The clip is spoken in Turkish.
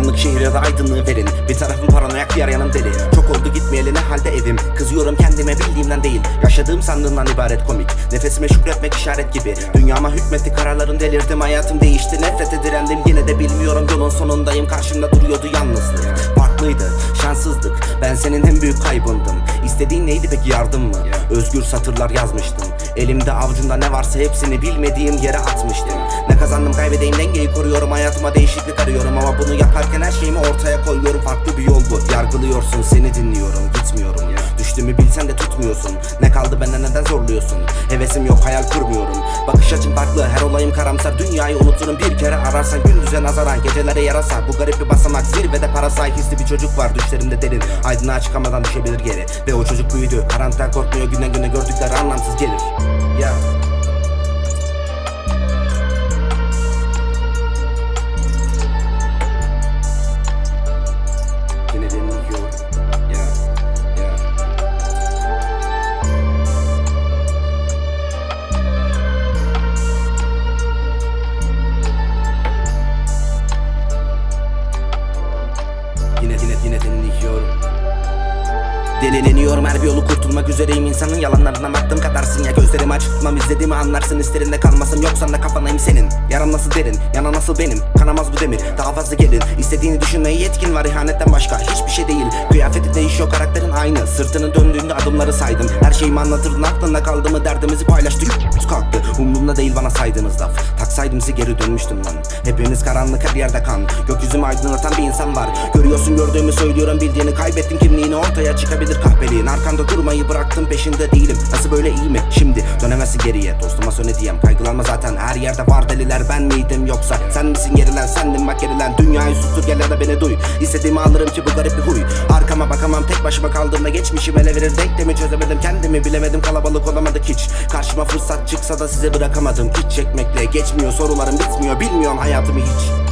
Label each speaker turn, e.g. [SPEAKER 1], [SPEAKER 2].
[SPEAKER 1] Şehire de aydınlığı verin. Bir tarafım paranoyak diğer yanım deli. Çok oldu gitmeyeli ne halde evim? Kızıyorum kendime bildiğimden değil. Yaşadığım sandığımdan ibaret komik. Nefesime şükretmek işaret gibi. Dünyama hükmetti kararların delirdim. Hayatım değişti nefrete direndim. Yine de bilmiyorum yolun sonundayım. Karşımda duruyordu yalnızlık. Farklıydı şanssızlık. Ben senin en büyük kaybındım. İstediğin neydi peki yardım mı? Özgür satırlar yazmıştım. Elimde avucumda ne varsa hepsini bilmediğim yere atmıştım Ne kazandım kaybedeyim dengeyi koruyorum. Hayatıma değişiklik arıyorum Ama bunu yaparken her şeyimi ortaya koyuyorum. Farklı bir yol bu. Yargılıyorsun seni dinliyorum. Gitmiyorum Düştüğümü bilsen de tutmuyorsun. Ne kaldı benden neden zorluyorsun? Hevesim yok hayal kurmuyorum. Bakış açım farklı her olayım karamsar. Dünyayı unuturum. Bir kere ararsan Gündüze nazaran. Gecelere yarasa Bu garip bir basamak zirvede parasay. Hisli bir çocuk var düşlerinde derin. Aydınlığa çıkamadan düşebilir geri. Ve o çocuk büyüdü. Karanlıktan korkmuyor Günden güne gördükleri anlamsız gelir. Ya Delileniyorum her bir yolu kurtulmak üzereyim. İnsanın yalanlarına baktım katarsın ya. Gözlerimi açık tutmam izlediğimi anlarsın. İsterinde kalmasın yoksa da kafanayım senin. Yaram nasıl derin yana nasıl benim? Kanamaz bu demir daha fazla gelin. İstediğini düşünmeye yetkin var ihanetten başka. Hiçbir şey değil değişiyor karakterin aynı. Sırtını döndüğünde adımları saydım. Her şeyimi anlatırdın aklında kaldı mı? Derdimizi paylaştık kalktı. Umurumda değil bana saydığınız laf. Taksaydım size geri dönmüştüm lan. Hepiniz karanlık her yerde kan. Gökyüzümü aydınlatan bir insan var. Görüyorsun gördüğümü söylüyorum. Bildiğini Kaybettim kimliğini ortaya çıkabilir kahpeliğin. Arkanda durmayı bıraktım peşinde değilim. Nasıl böyle iyi mi? Şimdi dönemezsin geriye. Dostuma söyle diyem kaygılanma zaten. Her yerde var deliler ben miydim yoksa? Sen misin gerilen sendin bak gerilen. Dünyayı sustur gel ya da beni duy. İstediğimi alırım ki bu garip bir huy. Arkama bakamam tek başıma kaldığımda Geçmişim ele verir. Denklemi çözemedim Kendimi bilemedim. Kalabalık olamadık hiç. Karşıma fırsat çıksa da size bırakamadım. İç çekmekle geçmiyor sorularım bitmiyor. Bilmiyorum hayatımı hiç